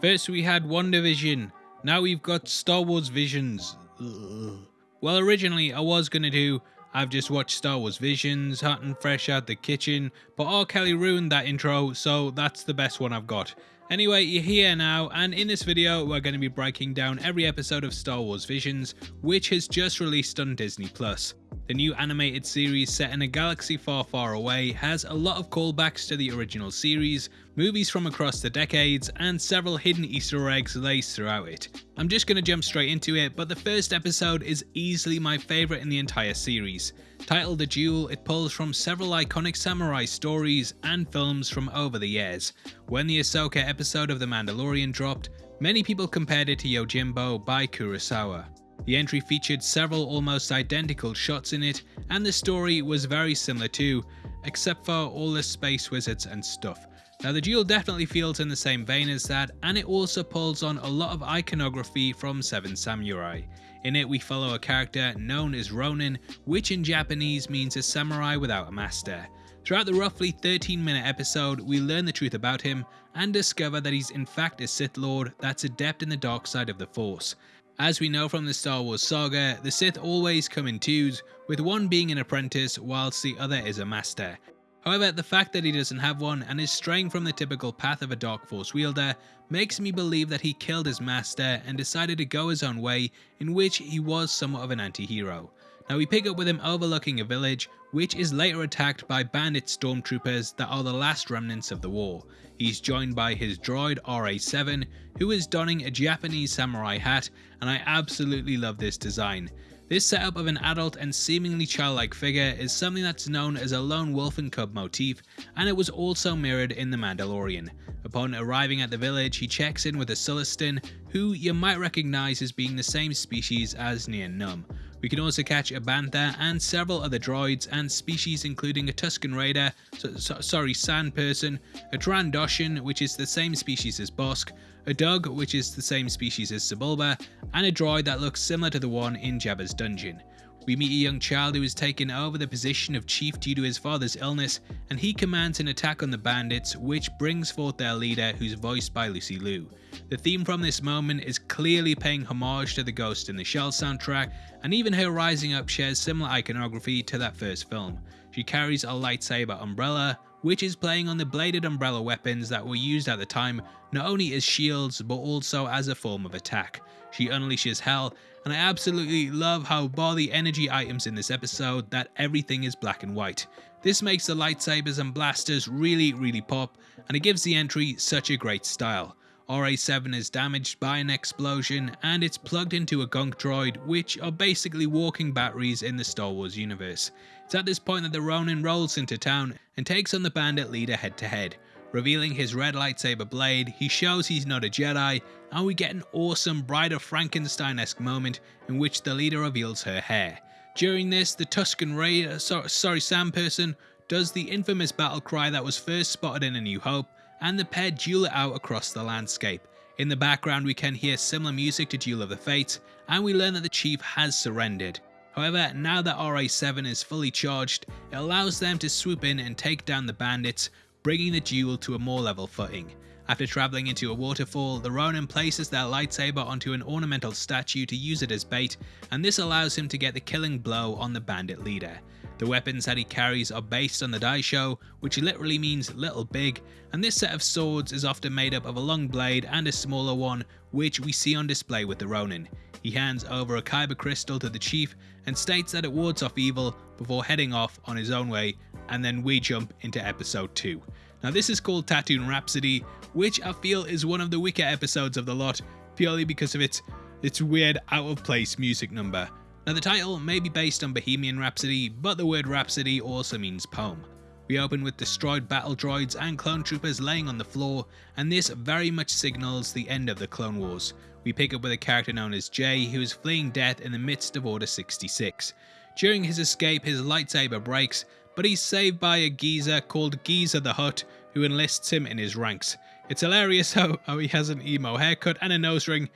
First we had WandaVision, now we've got Star Wars Visions. Ugh. Well, originally I was gonna do I've just watched Star Wars Visions, hot and fresh out the kitchen, but R. Kelly ruined that intro, so that's the best one I've got. Anyway, you're here now, and in this video, we're going to be breaking down every episode of Star Wars Visions, which has just released on Disney+. The new animated series set in a galaxy far far away has a lot of callbacks to the original series, movies from across the decades, and several hidden easter eggs laced throughout it. I'm just going to jump straight into it, but the first episode is easily my favourite in the entire series. Titled The Duel, it pulls from several iconic samurai stories and films from over the years. When the Ahsoka episode of The Mandalorian dropped, many people compared it to Yojimbo by Kurosawa. The entry featured several almost identical shots in it, and the story was very similar too, except for all the space wizards and stuff. Now the duel definitely feels in the same vein as that, and it also pulls on a lot of iconography from Seven Samurai. In it we follow a character known as Ronin, which in Japanese means a samurai without a master. Throughout the roughly 13 minute episode, we learn the truth about him and discover that he's in fact a Sith Lord that's adept in the dark side of the Force. As we know from the Star Wars saga, the Sith always come in twos, with one being an apprentice whilst the other is a master. However, the fact that he doesn't have one and is straying from the typical path of a Dark Force wielder makes me believe that he killed his master and decided to go his own way in which he was somewhat of an anti-hero. Now we pick up with him overlooking a village, which is later attacked by bandit stormtroopers that are the last remnants of the war. He's joined by his droid RA7, who is donning a Japanese samurai hat, and I absolutely love this design. This setup of an adult and seemingly childlike figure is something that's known as a lone wolf and cub motif, and it was also mirrored in The Mandalorian. Upon arriving at the village, he checks in with a Sullustan, who you might recognise as being the same species as Nien Nunb. We can also catch a Bantha and several other droids and species including a Tusken Raider, so, so, sorry Sand Person, a Trandoshan which is the same species as Bossk, a Dug which is the same species as Sebulba, and a droid that looks similar to the one in Jabba's dungeon. We meet a young child who has taken over the position of chief due to his father's illness, and he commands an attack on the bandits, which brings forth their leader, who's voiced by Lucy Liu. The theme from this moment is clearly paying homage to the Ghost in the Shell soundtrack, and even her rising up shares similar iconography to that first film. She carries a lightsaber umbrella, which is playing on the bladed umbrella weapons that were used at the time, not only as shields but also as a form of attack. She unleashes hell, and I absolutely love how bar the energy items in this episode that everything is black and white. This makes the lightsabers and blasters really really pop, and it gives the entry such a great style. RA7 is damaged by an explosion and it's plugged into a gonk droid which are basically walking batteries in the Star Wars universe. It's at this point that the Ronin rolls into town and takes on the bandit leader head to head. Revealing his red lightsaber blade, he shows he's not a Jedi, and we get an awesome Bride of Frankenstein-esque moment in which the leader reveals her hair. During this, the Tusken Raider, so, sorry Sand Person, does the infamous battle cry that was first spotted in A New Hope, and the pair duel it out across the landscape. In the background we can hear similar music to Duel of the Fates, and we learn that the chief has surrendered. However, now that RA7 is fully charged, it allows them to swoop in and take down the bandits, bringing the duel to a more level footing. After travelling into a waterfall, the Ronin places their lightsaber onto an ornamental statue to use it as bait, and this allows him to get the killing blow on the bandit leader. The weapons that he carries are based on the Daisho, which literally means little big, and this set of swords is often made up of a long blade and a smaller one, which we see on display with the Ronin. He hands over a Kyber crystal to the chief and states that it wards off evil before heading off on his own way, and then we jump into episode 2. Now this is called Tatooine Rhapsody, which I feel is one of the weaker episodes of the lot, purely because of its, its weird out of place music number. Now the title may be based on Bohemian Rhapsody, but the word Rhapsody also means poem. We open with destroyed battle droids and clone troopers laying on the floor, and this very much signals the end of the Clone Wars. We pick up with a character known as Jay, who is fleeing death in the midst of Order 66. During his escape, his lightsaber breaks, but he's saved by a geezer called Geezer the Hutt, who enlists him in his ranks. It's hilarious how, how he has an emo haircut and a nose ring,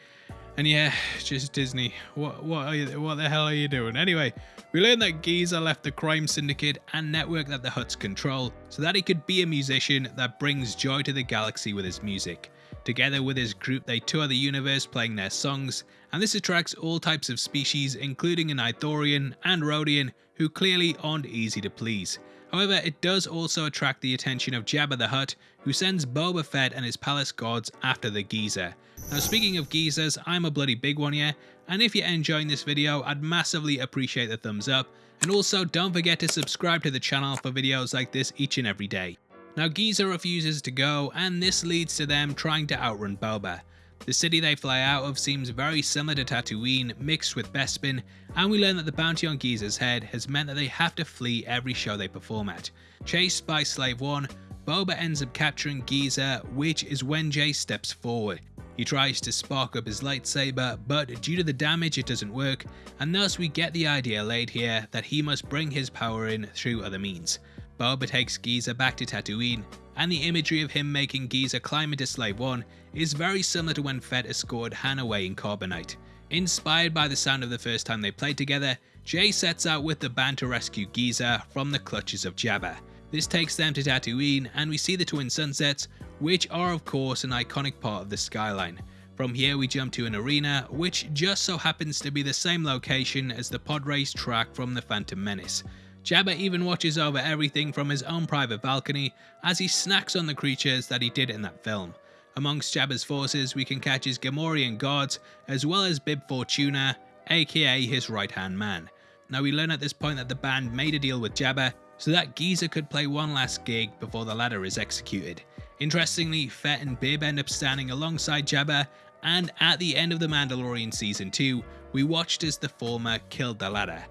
and yeah, just Disney. What what you, what the hell are you doing? Anyway, we learn that Geezer left the crime syndicate and network that the Hutts control so that he could be a musician that brings joy to the galaxy with his music. Together with his group they tour the universe playing their songs, and this attracts all types of species including an Ithorian and Rodian who clearly aren't easy to please. However, it does also attract the attention of Jabba the Hutt, who sends Boba Fett and his palace guards after the geezer. Now speaking of geezers, I'm a bloody big one here, and if you're enjoying this video, I'd massively appreciate the thumbs up, and also don't forget to subscribe to the channel for videos like this each and every day. Now Geezer refuses to go, and this leads to them trying to outrun Boba. The city they fly out of seems very similar to Tatooine mixed with Bespin, and we learn that the bounty on Geezer's head has meant that they have to flee every show they perform at. Chased by Slave 1, Boba ends up capturing Geezer, which is when Jay steps forward. He tries to spark up his lightsaber, but due to the damage it doesn't work, and thus we get the idea laid here that he must bring his power in through other means. Boba takes Geezer back to Tatooine, and the imagery of him making Geezer climb into Slave 1 is very similar to when Fett escorted Han away in Carbonite. Inspired by the sound of the first time they played together, Jay sets out with the band to rescue Geezer from the clutches of Jabba. This takes them to Tatooine and we see the twin sunsets, which are of course an iconic part of the skyline. From here we jump to an arena, which just so happens to be the same location as the pod race track from the Phantom Menace. Jabba even watches over everything from his own private balcony as he snacks on the creatures that he did in that film. Amongst Jabba's forces we can catch his Gamorrean guards as well as Bib Fortuna, aka his right hand man. Now we learn at this point that the band made a deal with Jabba so that Geezer could play one last gig before the latter is executed. Interestingly, Fett and Bib end up standing alongside Jabba, and at the end of The Mandalorian Season 2, we watched as the former killed the latter.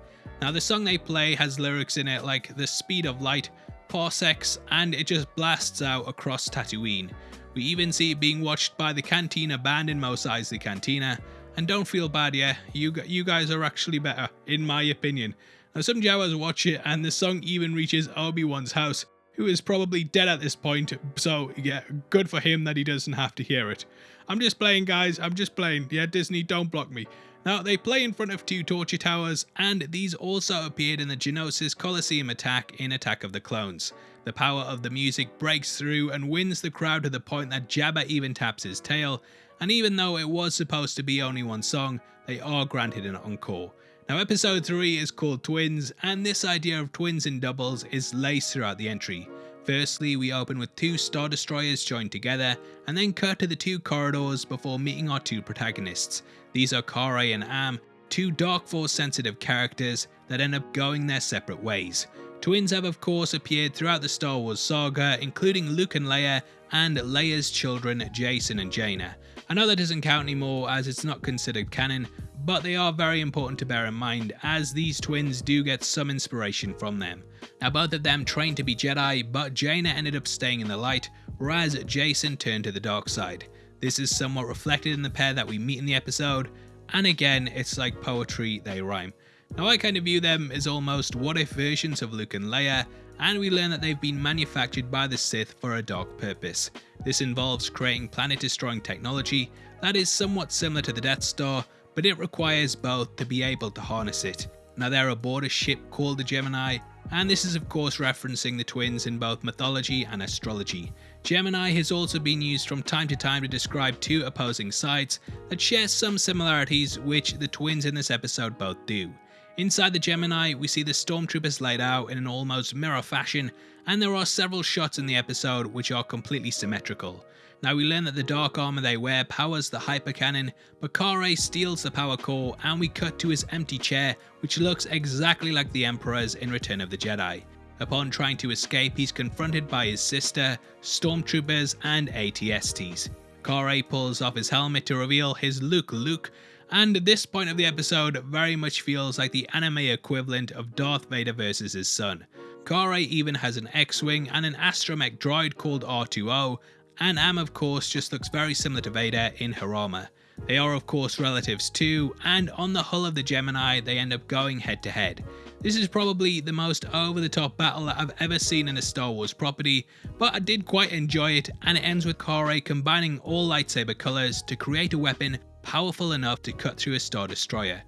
Now the song they play has lyrics in it like the speed of light, parsecs, and it just blasts out across Tatooine. We even see it being watched by the Cantina band in Mos Eisley Cantina, and don't feel bad yeah, you, you guys are actually better, in my opinion. Now some Jawas watch it and the song even reaches Obi-Wan's house, who is probably dead at this point, so yeah, good for him that he doesn't have to hear it. I'm just playing guys, I'm just playing, yeah Disney don't block me. Now they play in front of two torture towers and these also appeared in the Geonosis Coliseum attack in Attack of the Clones. The power of the music breaks through and wins the crowd to the point that Jabba even taps his tail, and even though it was supposed to be only one song, they are granted an encore. Now episode 3 is called Twins, and this idea of twins and doubles is laced throughout the entry. Firstly, we open with two Star Destroyers joined together, and then cut to the two corridors before meeting our two protagonists. These are Karre and Am, two Dark Force sensitive characters that end up going their separate ways. Twins have of course appeared throughout the Star Wars saga, including Luke and Leia, and Leia's children Jacen and Jaina. I know that doesn't count anymore as it's not considered canon, but they are very important to bear in mind as these twins do get some inspiration from them. Now both of them trained to be Jedi, but Jaina ended up staying in the light, whereas Jacen turned to the dark side. This is somewhat reflected in the pair that we meet in the episode, and again, it's like poetry, they rhyme. Now I kind of view them as almost what if versions of Luke and Leia, and we learn that they've been manufactured by the Sith for a dark purpose. This involves creating planet destroying technology that is somewhat similar to the Death Star, but it requires both to be able to harness it. Now they're aboard a ship called the Gemini, and this is of course referencing the twins in both mythology and astrology. Gemini has also been used from time to time to describe two opposing sides that share some similarities which the twins in this episode both do. Inside the Gemini, we see the stormtroopers laid out in an almost mirror fashion, and there are several shots in the episode which are completely symmetrical. Now we learn that the dark armor they wear powers the hyper cannon, but Karre steals the power core and we cut to his empty chair which looks exactly like the Emperor's in Return of the Jedi. Upon trying to escape he's confronted by his sister, stormtroopers and ATSTs. Karre pulls off his helmet to reveal his Luke Luke and at this point of the episode very much feels like the anime equivalent of Darth Vader versus his son. Karre even has an X-Wing and an astromech droid called R2O and Am of course just looks very similar to Vader in her armor. They are of course relatives too, and on the hull of the Gemini they end up going head to head. This is probably the most over the top battle that I've ever seen in a Star Wars property, but I did quite enjoy it and it ends with Karre combining all lightsaber colours to create a weapon powerful enough to cut through a Star Destroyer.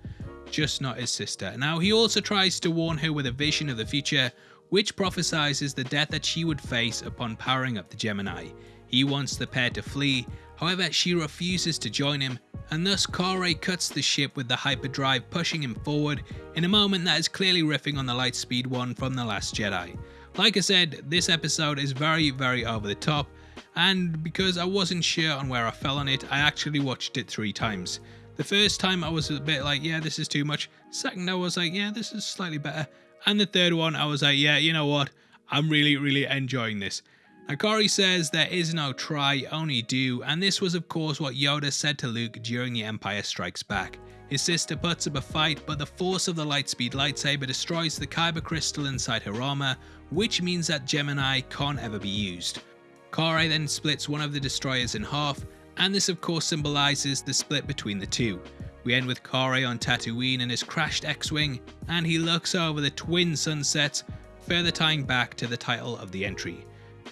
Just not his sister. Now he also tries to warn her with a vision of the future which prophesizes the death that she would face upon powering up the Gemini. He wants the pair to flee, however she refuses to join him and thus Karre cuts the ship with the hyperdrive pushing him forward in a moment that is clearly riffing on the Lightspeed one from The Last Jedi. Like I said, this episode is very very over the top and because I wasn't sure on where I fell on it, I actually watched it three times. The first time I was a bit like, yeah, this is too much. Second, I was like, yeah, this is slightly better. And the third one, I was like, yeah, you know what? I'm really, really enjoying this. Akari says there is no try, only do, and this was of course what Yoda said to Luke during The Empire Strikes Back. His sister puts up a fight, but the force of the Lightspeed lightsaber destroys the Kyber crystal inside her armor, which means that Gemini can't ever be used. Karre then splits one of the destroyers in half, and this of course symbolizes the split between the two. We end with Karre on Tatooine in his crashed X-Wing, and he looks over the twin sunsets, further tying back to the title of the entry.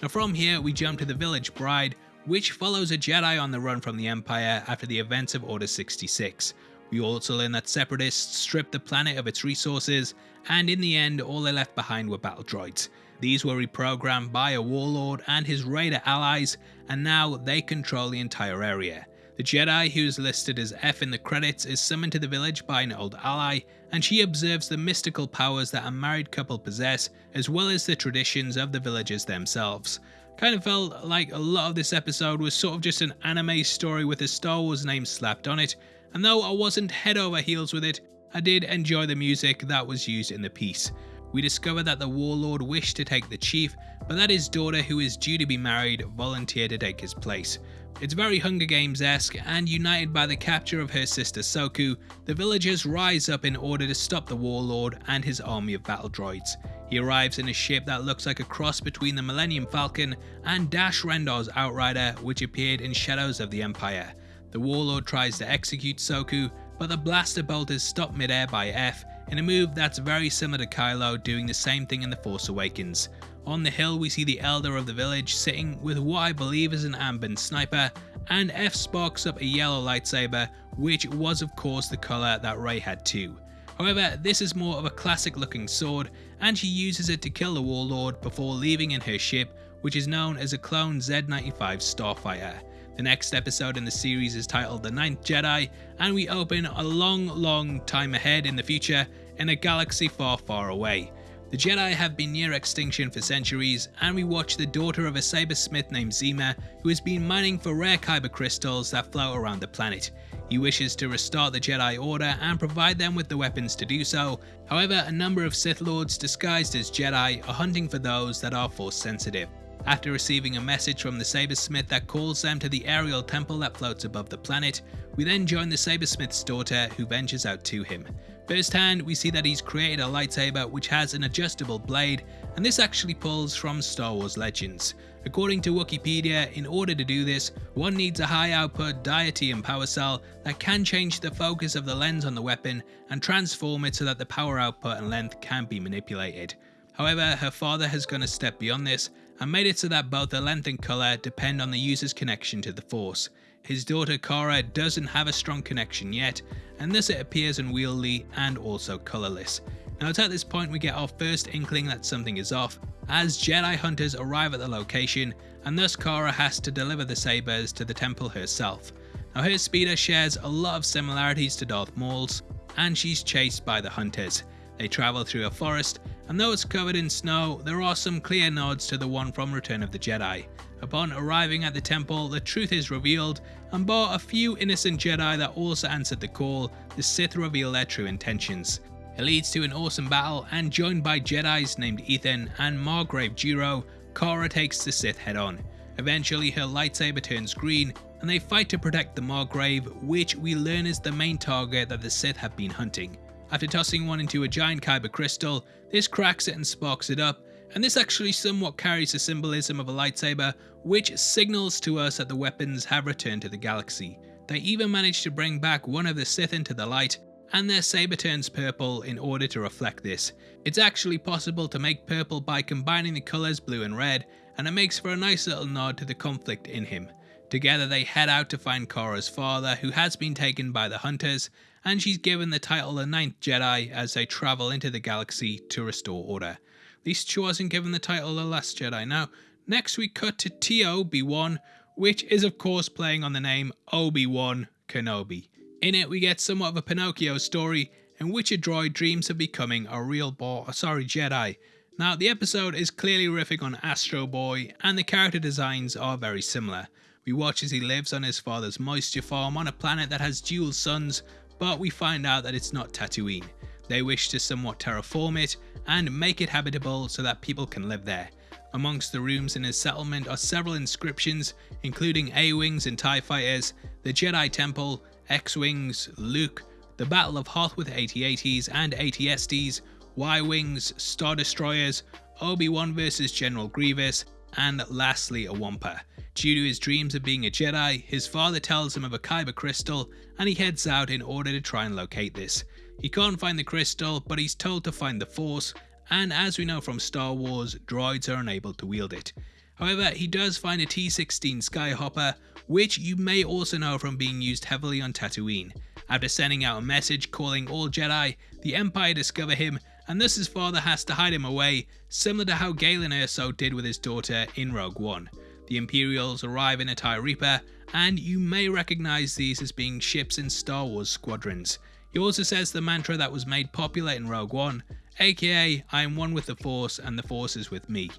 Now from here we jump to the village bride, which follows a Jedi on the run from the Empire after the events of Order 66. We also learn that Separatists stripped the planet of its resources, and in the end all they left behind were battle droids. These were reprogrammed by a warlord and his raider allies, and now they control the entire area. The Jedi who is listed as F in the credits is summoned to the village by an old ally, and she observes the mystical powers that a married couple possess, as well as the traditions of the villagers themselves. Kind of felt like a lot of this episode was sort of just an anime story with a Star Wars name slapped on it, and though I wasn't head over heels with it, I did enjoy the music that was used in the piece. We discover that the warlord wished to take the chief, but that his daughter, who is due to be married, volunteered to take his place. It's very Hunger Games esque, and united by the capture of her sister Soku, the villagers rise up in order to stop the warlord and his army of battle droids. He arrives in a ship that looks like a cross between the Millennium Falcon and Dash Rendar's Outrider, which appeared in Shadows of the Empire. The warlord tries to execute Soku, but the blaster bolt is stopped midair by F in a move that's very similar to Kylo doing the same thing in The Force Awakens. On the hill we see the elder of the village sitting with what I believe is an Amban sniper and F sparks up a yellow lightsaber which was of course the colour that Rey had too. However, this is more of a classic looking sword and she uses it to kill the warlord before leaving in her ship which is known as a clone Z-95 Starfighter. The next episode in the series is titled The Ninth Jedi and we open a long long time ahead in the future in a galaxy far far away. The Jedi have been near extinction for centuries, and we watch the daughter of a sabersmith named Zhima, who has been mining for rare kyber crystals that float around the planet. He wishes to restart the Jedi Order and provide them with the weapons to do so, however a number of Sith Lords disguised as Jedi are hunting for those that are force sensitive. After receiving a message from the Sabersmith that calls them to the aerial temple that floats above the planet, we then join the Sabersmith's daughter who ventures out to him. Firsthand, we see that he's created a lightsaber which has an adjustable blade, and this actually pulls from Star Wars Legends. According to Wikipedia, in order to do this, one needs a high output diatium power cell that can change the focus of the lens on the weapon and transform it so that the power output and length can be manipulated. However, her father has gone a step beyond this and made it so that both the length and colour depend on the user's connection to the Force. His daughter Kara doesn't have a strong connection yet, and thus it appears unwieldy and also colourless. Now it's at this point we get our first inkling that something is off, as Jedi hunters arrive at the location, and thus Kara has to deliver the sabers to the temple herself. Now her speeder shares a lot of similarities to Darth Maul's, and she's chased by the hunters. They travel through a forest, and though it's covered in snow, there are some clear nods to the one from Return of the Jedi. Upon arriving at the temple, the truth is revealed, and bar a few innocent Jedi that also answered the call, the Sith reveal their true intentions. It leads to an awesome battle, and joined by Jedis named Ethan and Margrave Jiro, Kara takes the Sith head on. Eventually her lightsaber turns green, and they fight to protect the Margrave, which we learn is the main target that the Sith have been hunting. After tossing one into a giant kyber crystal, this cracks it and sparks it up, and this actually somewhat carries the symbolism of a lightsaber, which signals to us that the weapons have returned to the galaxy. They even manage to bring back one of the Sith into the light, and their saber turns purple in order to reflect this. It's actually possible to make purple by combining the colours blue and red, and it makes for a nice little nod to the conflict in him. Together they head out to find Kara's father, who has been taken by the Hunters, and she's given the title the Ninth Jedi as they travel into the galaxy to restore order. At least she wasn't given the title the Last Jedi. Now, Next we cut to T0-B1, which is of course playing on the name Obi-Wan Kenobi. In it we get somewhat of a Pinocchio story in which a droid dreams of becoming a real boy, sorry Jedi. Now the episode is clearly riffing on Astro Boy and the character designs are very similar. We watch as he lives on his father's moisture farm on a planet that has dual suns, but we find out that it's not Tatooine. They wish to somewhat terraform it and make it habitable so that people can live there. Amongst the rooms in his settlement are several inscriptions, including A-Wings and TIE Fighters, the Jedi Temple, X-Wings, Luke, the Battle of Hoth with AT-ATs and AT-STs, Y-Wings, Star Destroyers, Obi-Wan vs General Grievous, and lastly a Wampa. Due to his dreams of being a Jedi, his father tells him of a Kyber crystal and he heads out in order to try and locate this. He can't find the crystal, but he's told to find the Force, and as we know from Star Wars, droids are unable to wield it. However, he does find a T-16 Skyhopper, which you may also know from being used heavily on Tatooine. After sending out a message calling all Jedi, the Empire discover him, and thus his father has to hide him away, similar to how Galen Erso did with his daughter in Rogue One. The Imperials arrive in a TIE Reaper, and you may recognise these as being ships in Star Wars squadrons. He also says the mantra that was made popular in Rogue One, aka I am one with the Force and the Force is with me.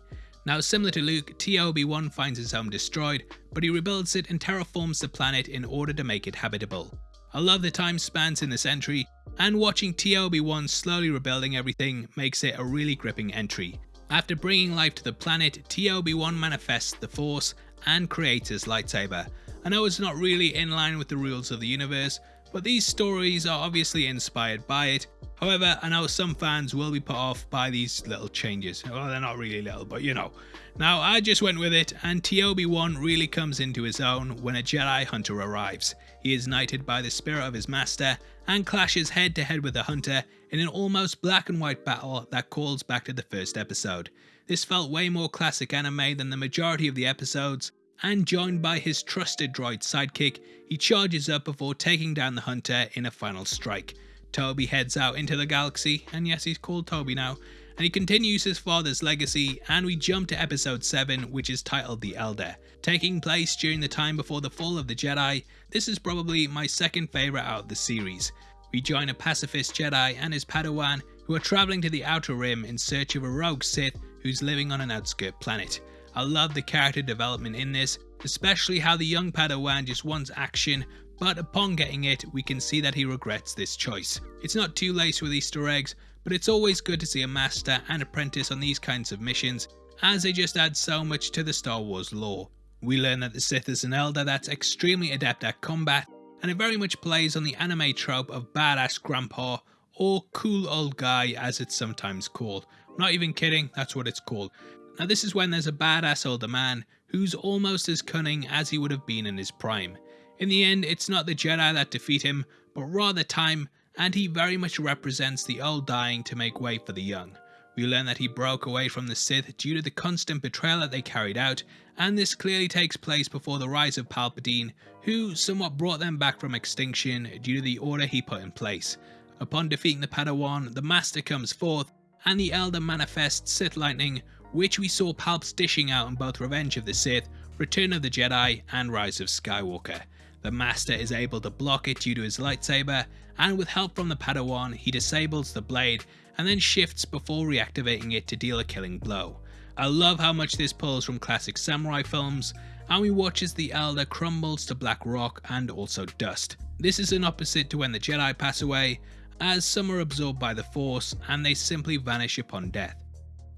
Now similar to Luke, T0-B1 finds his home destroyed, but he rebuilds it and terraforms the planet in order to make it habitable. I love the time spans in this entry, and watching T0-B1 slowly rebuilding everything makes it a really gripping entry. After bringing life to the planet, T0-B1 manifests the Force and creates lightsaber. I know it's not really in line with the rules of the universe, but these stories are obviously inspired by it. However, I know some fans will be put off by these little changes. Well, they're not really little, but you know. Now, I just went with it, and T0-B1 really comes into his own when a Jedi Hunter arrives. He is knighted by the spirit of his master and clashes head to head with the Hunter in an almost black and white battle that calls back to the first episode. This felt way more classic anime than the majority of the episodes, and joined by his trusted droid sidekick, he charges up before taking down the Hunter in a final strike. Toby heads out into the galaxy, and yes, he's called Toby now, and he continues his father's legacy, and we jump to episode 7, which is titled The Elder. Taking place during the time before the fall of the Jedi, this is probably my second favourite out of the series. We join a pacifist Jedi and his Padawan who are travelling to the Outer Rim in search of a rogue Sith who's living on an outskirt planet. I love the character development in this, especially how the young Padawan just wants action, but upon getting it, we can see that he regrets this choice. It's not too laced with Easter eggs, but it's always good to see a master and apprentice on these kinds of missions, as they just add so much to the Star Wars lore. We learn that the Sith is an elder that's extremely adept at combat, and it very much plays on the anime trope of badass grandpa, or cool old guy as it's sometimes called. I'm not even kidding, that's what it's called. Now this is when there's a badass older man who's almost as cunning as he would have been in his prime. In the end, it's not the Jedi that defeat him, but rather time, and he very much represents the old dying to make way for the young. We learn that he broke away from the Sith due to the constant betrayal that they carried out, and this clearly takes place before the rise of Palpatine, who somewhat brought them back from extinction due to the order he put in place. Upon defeating the Padawan, the Master comes forth, and the Elder manifests Sith Lightning, which we saw Palps dishing out in both Revenge of the Sith, Return of the Jedi, and Rise of Skywalker. The Master is able to block it due to his lightsaber, and with help from the Padawan, he disables the blade and then shifts before reactivating it to deal a killing blow. I love how much this pulls from classic samurai films, and we watch as the Elder crumbles to black rock and also dust. This is an opposite to when the Jedi pass away, as some are absorbed by the Force and they simply vanish upon death.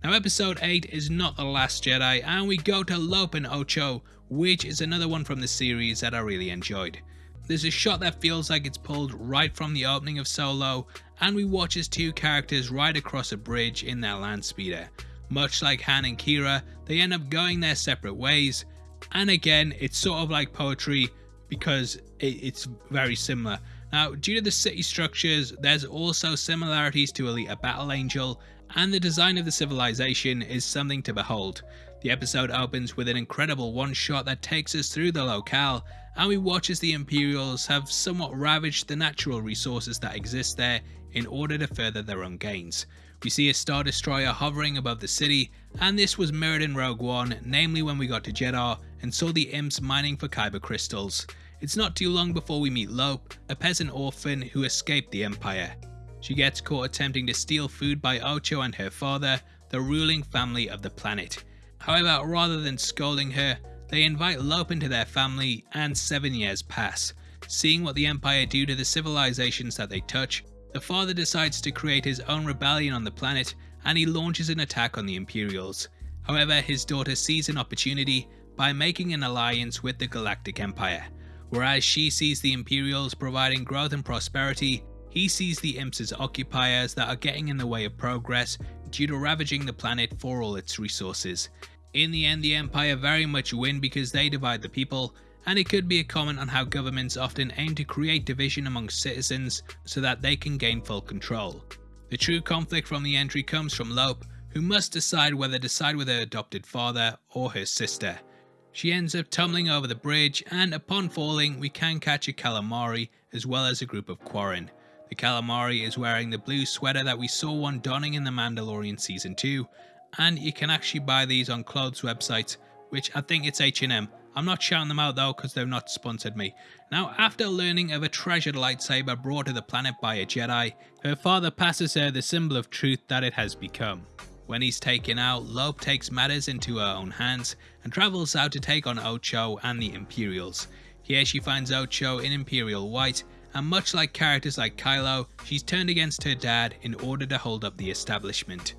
Now episode 8 is not the last Jedi and we go to Lopen Ocho which is another one from the series that I really enjoyed. There's a shot that feels like it's pulled right from the opening of Solo and we watch as two characters ride across a bridge in their land speeder. Much like Han and Qi'ra, they end up going their separate ways and again it's sort of like poetry because it's very similar. Now, due to the city structures, there's also similarities to Alita Battle Angel and the design of the civilization is something to behold. The episode opens with an incredible one shot that takes us through the locale and we watch as the Imperials have somewhat ravaged the natural resources that exist there in order to further their own gains. We see a Star Destroyer hovering above the city, and this was mirrored in Rogue One, namely when we got to Jedha and saw the imps mining for Kyber crystals. It's not too long before we meet Lope, a peasant orphan who escaped the Empire. She gets caught attempting to steal food by Ocho and her father, the ruling family of the planet. However, rather than scolding her, they invite Lope into their family and seven years pass. Seeing what the Empire do to the civilizations that they touch, the father decides to create his own rebellion on the planet and he launches an attack on the Imperials. However, his daughter sees an opportunity by making an alliance with the Galactic Empire. Whereas she sees the Imperials providing growth and prosperity, he sees the imps as occupiers that are getting in the way of progress due to ravaging the planet for all its resources. In the end, the Empire very much win because they divide the people, and it could be a comment on how governments often aim to create division amongst citizens so that they can gain full control. The true conflict from the entry comes from Lope, who must decide whether to side with her adopted father or her sister. She ends up tumbling over the bridge, and upon falling, we can catch a calamari as well as a group of Quarren. The calamari is wearing the blue sweater that we saw one donning in The Mandalorian Season 2, and you can actually buy these on clothes websites, which I think it's H&M. I'm not shouting them out though because they've not sponsored me. Now, after learning of a treasured lightsaber brought to the planet by a Jedi, her father passes her the symbol of truth that it has become. When he's taken out, Lope takes matters into her own hands and travels out to take on Ocho and the Imperials. Here she finds Ocho in Imperial White and much like characters like Kylo, she's turned against her dad in order to hold up the establishment.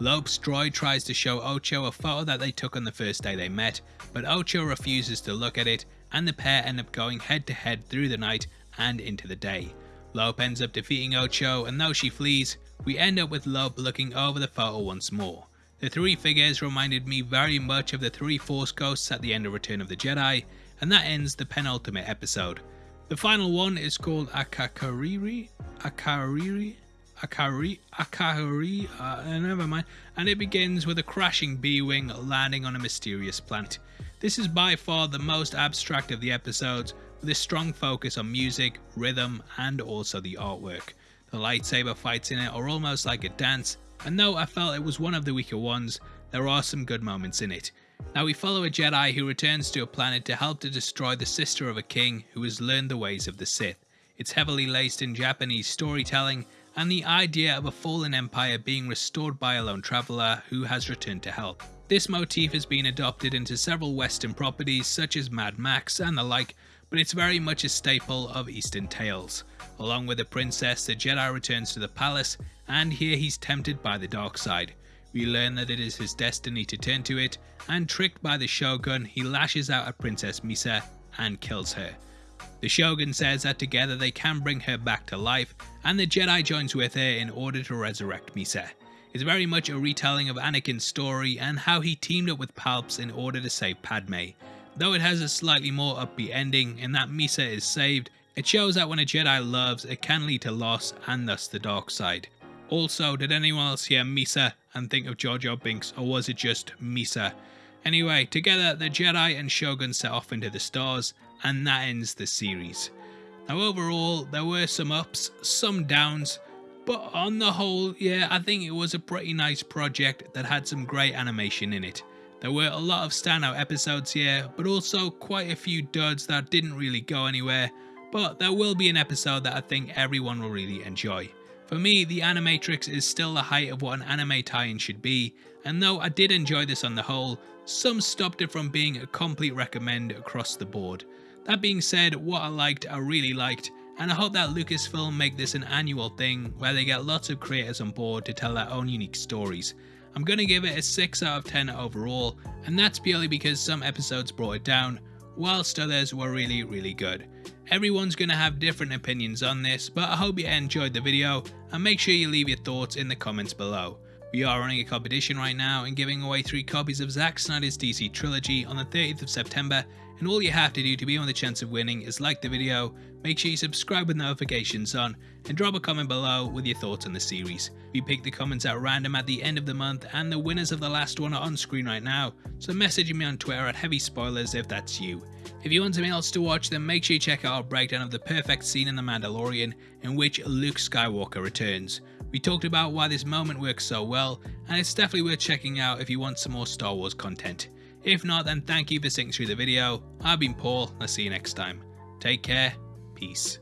Lope's droid tries to show Ocho a photo that they took on the first day they met, but Ocho refuses to look at it and the pair end up going head to head through the night and into the day. Lope ends up defeating Ocho and though she flees, we end up with Lope looking over the photo once more. The three figures reminded me very much of the three Force Ghosts at the end of Return of the Jedi, and that ends the penultimate episode. The final one is called Akakariri, Akariri, Akari, Akari, uh, never mind, and it begins with a crashing B-Wing landing on a mysterious planet. This is by far the most abstract of the episodes, with a strong focus on music, rhythm, and also the artwork. The lightsaber fights in it are almost like a dance, and though I felt it was one of the weaker ones, there are some good moments in it. Now we follow a Jedi who returns to a planet to help to destroy the sister of a king who has learned the ways of the Sith. It's heavily laced in Japanese storytelling and the idea of a fallen empire being restored by a lone traveller who has returned to help. This motif has been adopted into several western properties such as Mad Max and the like, but it's very much a staple of eastern tales. Along with the princess, the Jedi returns to the palace and here he's tempted by the dark side. We learn that it is his destiny to turn to it, and tricked by the Shogun, he lashes out at Princess Misa and kills her. The Shogun says that together they can bring her back to life, and the Jedi joins with her in order to resurrect Misa. It's very much a retelling of Anakin's story and how he teamed up with Palps in order to save Padme. Though it has a slightly more upbeat ending in that Misa is saved, it shows that when a Jedi loves, it can lead to loss and thus the dark side. Also, did anyone else hear Misa and think of Jar Jar Binks, or was it just Misa? Anyway, together the Jedi and Shogun set off into the stars, and that ends the series. Now overall, there were some ups, some downs, but on the whole, yeah, I think it was a pretty nice project that had some great animation in it. There were a lot of standout episodes here, but also quite a few duds that didn't really go anywhere, but there will be an episode that I think everyone will really enjoy. For me, the Animatrix is still the height of what an anime tie-in should be, and though I did enjoy this on the whole, some stopped it from being a complete recommend across the board. That being said, what I liked, I really liked, and I hope that Lucasfilm make this an annual thing where they get lots of creators on board to tell their own unique stories. I'm gonna give it a 6 out of 10 overall, and that's purely because some episodes brought it down, whilst others were really really good. Everyone's going to have different opinions on this, but I hope you enjoyed the video and make sure you leave your thoughts in the comments below. We are running a competition right now and giving away 3 copies of Zack Snyder's DC Trilogy on the 30th of September and all you have to do to be on the chance of winning is like the video, make sure you subscribe with notifications on, and drop a comment below with your thoughts on the series. We pick the comments at random at the end of the month and the winners of the last one are on screen right now, so message me on Twitter at Heavy Spoilers if that's you. If you want something else to watch then make sure you check out our breakdown of the perfect scene in The Mandalorian in which Luke Skywalker returns. We talked about why this moment works so well, and it's definitely worth checking out if you want some more Star Wars content. If not, then thank you for sitting through the video. I've been Paul, I'll see you next time. Take care, peace.